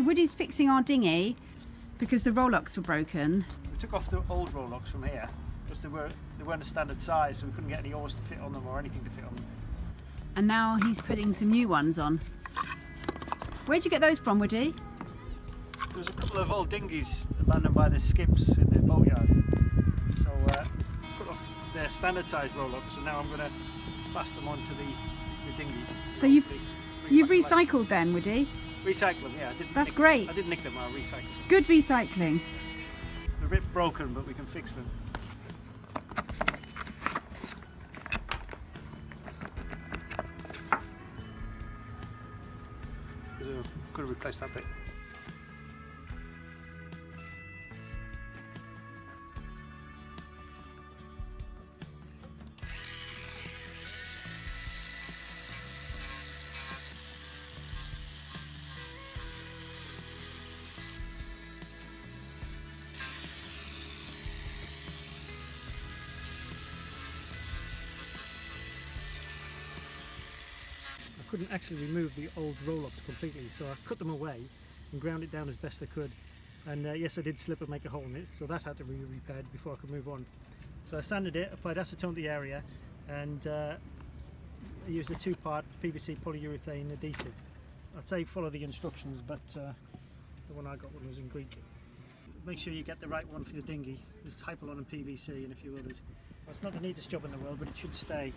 Woody's fixing our dinghy because the rowlocks were broken. We took off the old rowlocks from here because they, were, they weren't a standard size so we couldn't get any oars to fit on them or anything to fit on them. And now he's putting some new ones on. Where'd you get those from, Woody? There was a couple of old dinghies abandoned by the skips in the boatyard. So uh, put off their standard size rowlocks and now I'm going to fast them onto the, the dinghy. So you've, you've life. recycled then, Woody? Recycle them, yeah. I didn't That's nick, great. I didn't nick them, I recycled them. Good recycling. They're a bit broken, but we can fix them. Could have replaced that bit. Couldn't actually remove the old rowlocks completely, so I cut them away and ground it down as best I could. And uh, yes, I did slip and make a hole in it, so that had to be repaired before I could move on. So I sanded it, applied acetone to the area, and uh, I used a two-part PVC polyurethane adhesive. I'd say follow the instructions, but uh, the one I got one was in Greek. Make sure you get the right one for your dinghy. There's Hypalon and PVC and a few others. Well, it's not the neatest job in the world, but it should stay.